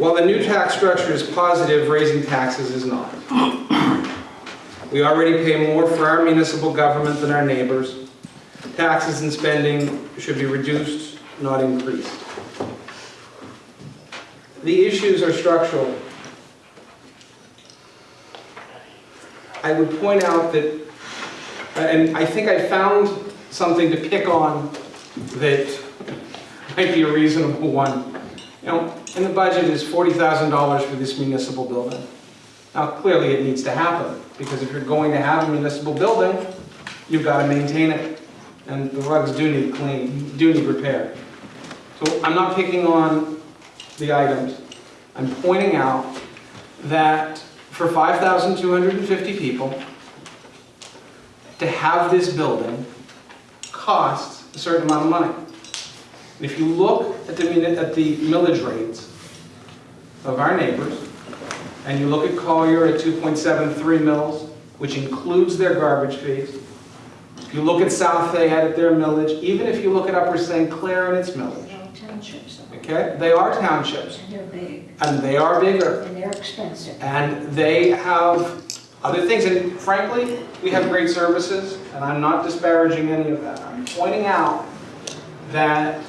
While the new tax structure is positive, raising taxes is not. We already pay more for our municipal government than our neighbors. Taxes and spending should be reduced, not increased. The issues are structural. I would point out that, and I think I found something to pick on that might be a reasonable one. Know, in the budget is $40,000 for this municipal building. Now, clearly it needs to happen, because if you're going to have a municipal building, you've got to maintain it. And the rugs do need clean, do need repair. So I'm not picking on the items. I'm pointing out that for 5,250 people, to have this building costs a certain amount of money. And if you look at the, at the millage rates of our neighbors, and you look at Collier at 2.73 mills, which includes their garbage fees, if you look at South Fayette at their millage, even if you look at Upper St. Clair and its millage, okay? They are townships, and they're big, and they are bigger, and they're expensive. and they have other things, and frankly, we have great services, and I'm not disparaging any of that. I'm pointing out that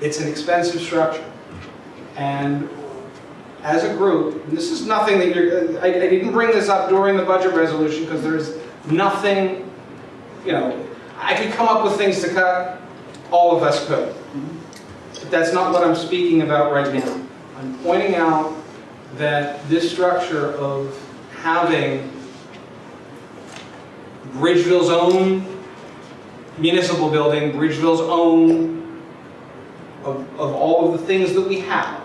it's an expensive structure. And as a group, this is nothing that you're, I, I didn't bring this up during the budget resolution because there's nothing, you know, I could come up with things to cut, all of us could. But that's not what I'm speaking about right now. I'm pointing out that this structure of having Bridgeville's own municipal building, Bridgeville's own, of, of all of the things that we have,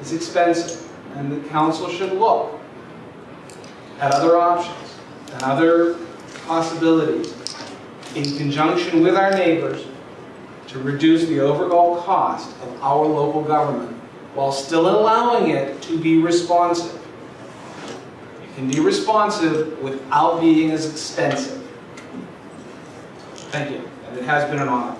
is expensive. And the council should look at other options and other possibilities in conjunction with our neighbors to reduce the overall cost of our local government while still allowing it to be responsive. It can be responsive without being as expensive. Thank you, and it has been an honor.